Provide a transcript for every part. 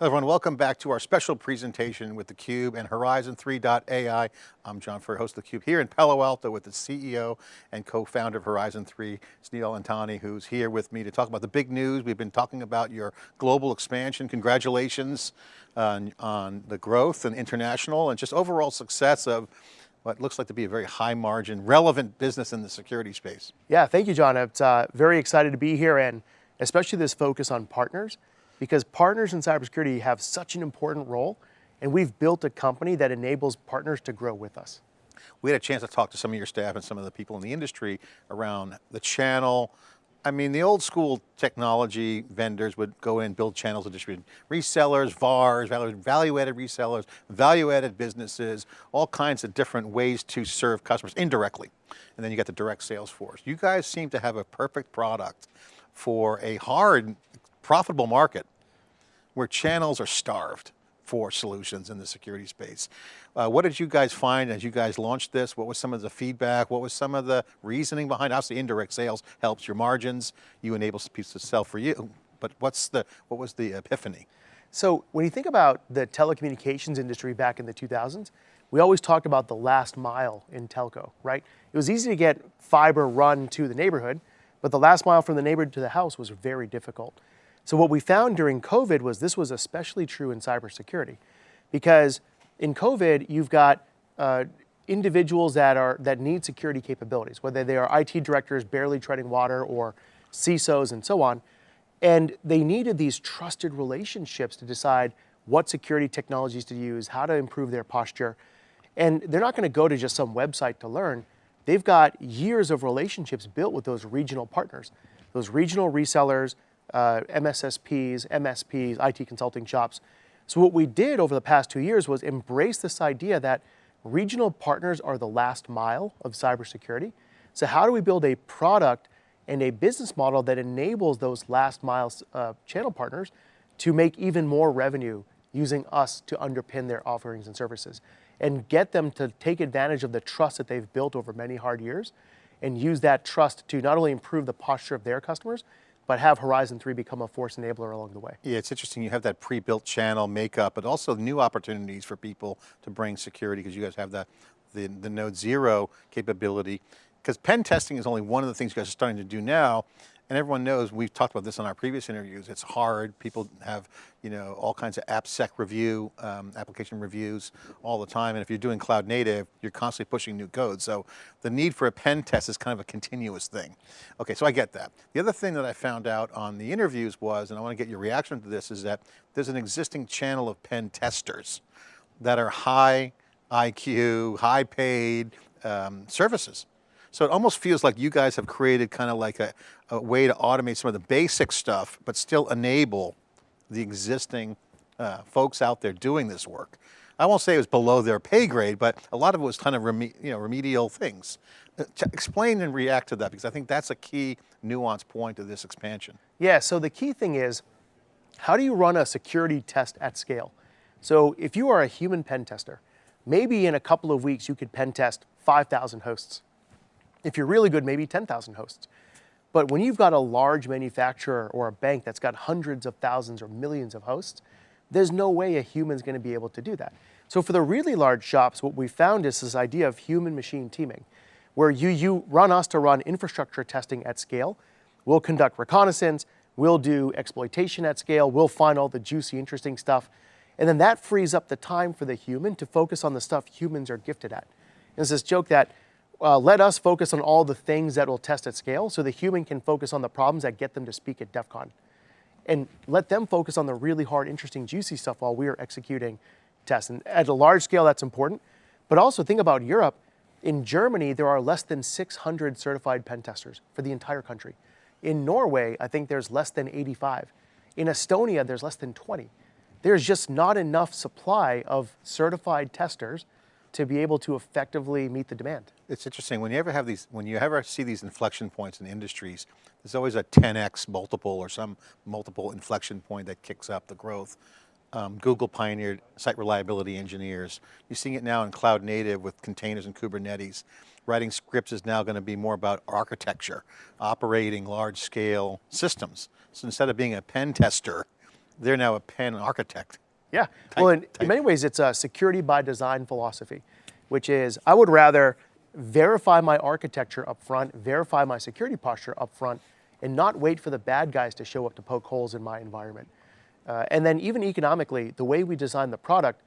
Hello everyone, welcome back to our special presentation with theCUBE and Horizon 3.ai. I'm John Furrier, host of theCUBE here in Palo Alto with the CEO and co-founder of Horizon 3, Snehal Antani, who's here with me to talk about the big news. We've been talking about your global expansion. Congratulations on, on the growth and international and just overall success of what looks like to be a very high margin, relevant business in the security space. Yeah, thank you, John. It's uh, very excited to be here and especially this focus on partners because partners in cybersecurity have such an important role and we've built a company that enables partners to grow with us. We had a chance to talk to some of your staff and some of the people in the industry around the channel. I mean, the old school technology vendors would go in, build channels of distribution. Resellers, VARs, value-added resellers, value-added businesses, all kinds of different ways to serve customers indirectly. And then you got the direct sales force. You guys seem to have a perfect product for a hard, profitable market where channels are starved for solutions in the security space. Uh, what did you guys find as you guys launched this? What was some of the feedback? What was some of the reasoning behind? Obviously indirect sales helps your margins. You enable people to sell for you, but what's the, what was the epiphany? So when you think about the telecommunications industry back in the 2000s, we always talked about the last mile in telco, right? It was easy to get fiber run to the neighborhood, but the last mile from the neighborhood to the house was very difficult. So what we found during COVID was this was especially true in cybersecurity because in COVID, you've got uh, individuals that, are, that need security capabilities, whether they are IT directors barely treading water or CISOs and so on. And they needed these trusted relationships to decide what security technologies to use, how to improve their posture. And they're not going to go to just some website to learn. They've got years of relationships built with those regional partners, those regional resellers, uh, MSSPs, MSPs, IT consulting shops. So what we did over the past two years was embrace this idea that regional partners are the last mile of cybersecurity. So how do we build a product and a business model that enables those last mile uh, channel partners to make even more revenue using us to underpin their offerings and services and get them to take advantage of the trust that they've built over many hard years and use that trust to not only improve the posture of their customers, but have Horizon 3 become a force enabler along the way. Yeah, it's interesting. You have that pre-built channel makeup, but also new opportunities for people to bring security because you guys have the, the, the NodeZero capability. Because pen testing is only one of the things you guys are starting to do now. And everyone knows, we've talked about this in our previous interviews, it's hard. People have you know, all kinds of AppSec review, um, application reviews all the time. And if you're doing cloud native, you're constantly pushing new code. So the need for a pen test is kind of a continuous thing. Okay, so I get that. The other thing that I found out on the interviews was, and I want to get your reaction to this, is that there's an existing channel of pen testers that are high IQ, high paid um, services. So it almost feels like you guys have created kind of like a, a way to automate some of the basic stuff, but still enable the existing uh, folks out there doing this work. I won't say it was below their pay grade, but a lot of it was kind of reme you know, remedial things. Uh, explain and react to that because I think that's a key nuance point of this expansion. Yeah, so the key thing is, how do you run a security test at scale? So if you are a human pen tester, maybe in a couple of weeks you could pen test 5,000 hosts. If you're really good, maybe 10,000 hosts. But when you've got a large manufacturer or a bank that's got hundreds of thousands or millions of hosts, there's no way a human's gonna be able to do that. So for the really large shops, what we found is this idea of human machine teaming, where you, you run us to run infrastructure testing at scale. We'll conduct reconnaissance, we'll do exploitation at scale, we'll find all the juicy, interesting stuff. And then that frees up the time for the human to focus on the stuff humans are gifted at. There's this joke that uh, let us focus on all the things that will test at scale so the human can focus on the problems that get them to speak at DEF CON. And let them focus on the really hard, interesting, juicy stuff while we are executing tests. And at a large scale, that's important. But also think about Europe. In Germany, there are less than 600 certified pen testers for the entire country. In Norway, I think there's less than 85. In Estonia, there's less than 20. There's just not enough supply of certified testers to be able to effectively meet the demand. It's interesting, when you ever have these, when you ever see these inflection points in industries, there's always a 10X multiple or some multiple inflection point that kicks up the growth. Um, Google pioneered site reliability engineers. You're seeing it now in cloud native with containers and Kubernetes. Writing scripts is now going to be more about architecture, operating large scale systems. So instead of being a pen tester, they're now a pen architect. Yeah. well, in, type. in many ways, it's a security by design philosophy, which is I would rather verify my architecture up front, verify my security posture up front, and not wait for the bad guys to show up to poke holes in my environment. Uh, and then even economically, the way we design the product,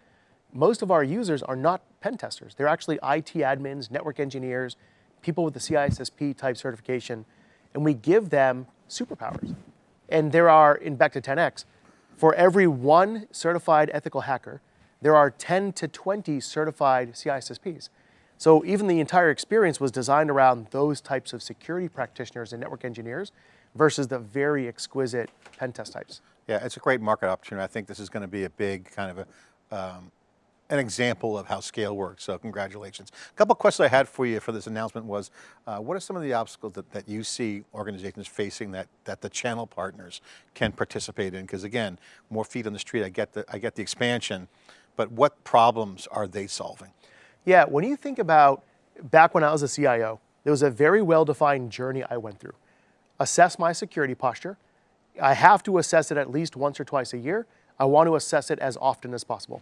most of our users are not pen testers. They're actually IT admins, network engineers, people with the CISSP type certification, and we give them superpowers. And there are, in back to 10x, for every one certified ethical hacker, there are 10 to 20 certified CISSPs. So even the entire experience was designed around those types of security practitioners and network engineers versus the very exquisite pen test types. Yeah, it's a great market opportunity. I think this is going to be a big kind of a, um, an example of how scale works, so congratulations. A couple questions I had for you for this announcement was, uh, what are some of the obstacles that, that you see organizations facing that, that the channel partners can participate in? Because again, more feet on the street, I get, the, I get the expansion, but what problems are they solving? Yeah, when you think about back when I was a CIO, there was a very well-defined journey I went through. Assess my security posture. I have to assess it at least once or twice a year. I want to assess it as often as possible.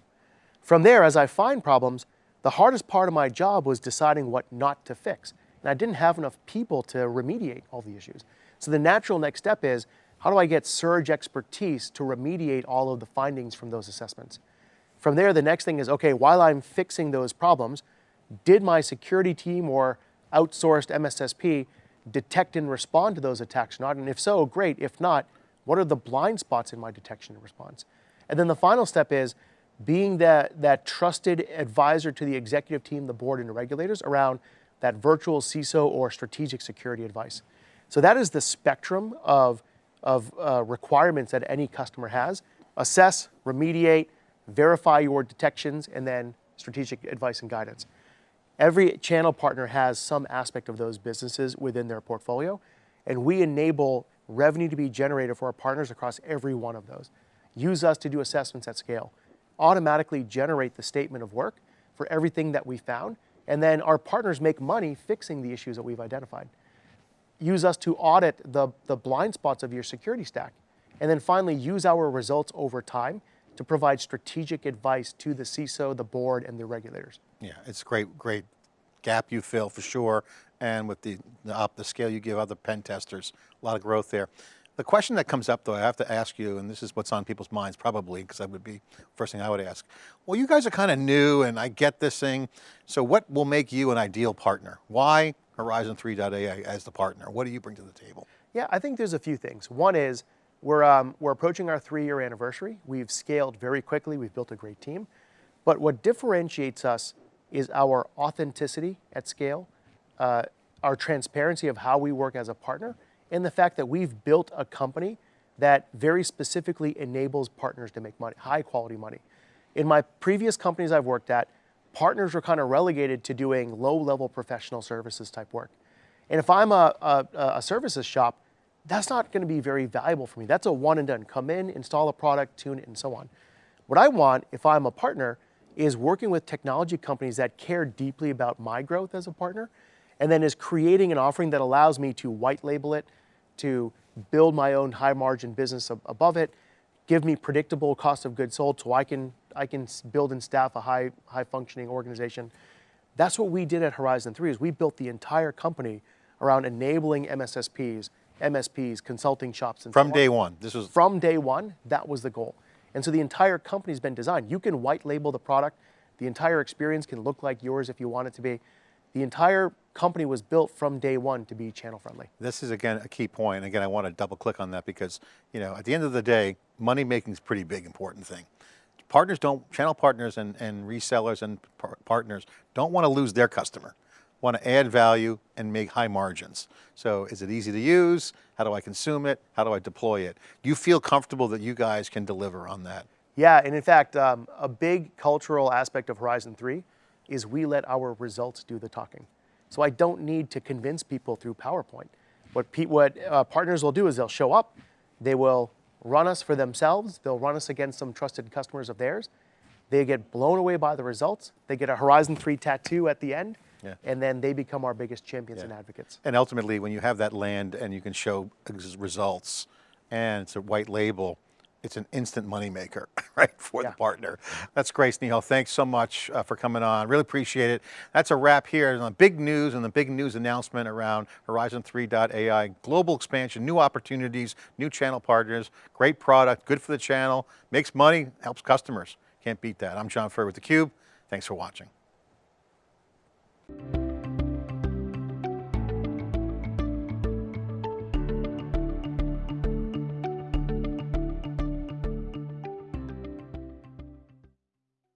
From there, as I find problems, the hardest part of my job was deciding what not to fix. And I didn't have enough people to remediate all the issues. So the natural next step is, how do I get surge expertise to remediate all of the findings from those assessments? From there, the next thing is, okay, while I'm fixing those problems, did my security team or outsourced MSSP detect and respond to those attacks or not? And if so, great. If not, what are the blind spots in my detection and response? And then the final step is being that, that trusted advisor to the executive team, the board, and the regulators around that virtual CISO or strategic security advice. So that is the spectrum of, of uh, requirements that any customer has. Assess, remediate, verify your detections, and then strategic advice and guidance. Every channel partner has some aspect of those businesses within their portfolio, and we enable revenue to be generated for our partners across every one of those. Use us to do assessments at scale. Automatically generate the statement of work for everything that we found, and then our partners make money fixing the issues that we've identified. Use us to audit the, the blind spots of your security stack. And then finally, use our results over time to provide strategic advice to the CISO, the board, and the regulators. Yeah, it's great, great gap you fill for sure. And with the, the, up the scale you give other pen testers, a lot of growth there. The question that comes up though, I have to ask you, and this is what's on people's minds probably, because that would be first thing I would ask. Well, you guys are kind of new and I get this thing. So what will make you an ideal partner? Why Horizon 3.ai as the partner? What do you bring to the table? Yeah, I think there's a few things. One is we're, um, we're approaching our three year anniversary. We've scaled very quickly. We've built a great team. But what differentiates us is our authenticity at scale, uh, our transparency of how we work as a partner, and the fact that we've built a company that very specifically enables partners to make money, high quality money. In my previous companies I've worked at, partners were kind of relegated to doing low level professional services type work. And if I'm a, a, a services shop, that's not going to be very valuable for me. That's a one and done. Come in, install a product, tune it, and so on. What I want, if I'm a partner, is working with technology companies that care deeply about my growth as a partner, and then is creating an offering that allows me to white label it, to build my own high margin business above it, give me predictable cost of goods sold so I can, I can build and staff a high, high functioning organization. That's what we did at Horizon 3 is we built the entire company around enabling MSSPs, MSPs, consulting shops, and From so day on. one, this was From day one, that was the goal. And so the entire company's been designed. You can white label the product. The entire experience can look like yours if you want it to be. The entire company was built from day one to be channel friendly. This is again a key point. Again, I want to double click on that because, you know, at the end of the day, money making is a pretty big important thing. Partners don't, channel partners and, and resellers and par partners don't want to lose their customer. Want to add value and make high margins. So is it easy to use? How do I consume it? How do I deploy it? Do you feel comfortable that you guys can deliver on that? Yeah, and in fact, um, a big cultural aspect of Horizon 3 is we let our results do the talking. So I don't need to convince people through PowerPoint. What, what uh, partners will do is they'll show up, they will run us for themselves, they'll run us against some trusted customers of theirs, they get blown away by the results, they get a Horizon 3 tattoo at the end, Yeah. and then they become our biggest champions Yeah. and advocates. And ultimately, when you have that land and you can show results and it's a white label, it's an instant moneymaker, right, for Yeah. the partner. That's great, Snehal. Thanks so much uh, for coming on. Really appreciate it. That's a wrap here on the big news and the big news announcement around Horizon 3.ai, global expansion, new opportunities, new channel partners, great product, good for the channel, makes money, helps customers. Can't beat that. I'm John Furrier with theCUBE. Thanks for watching.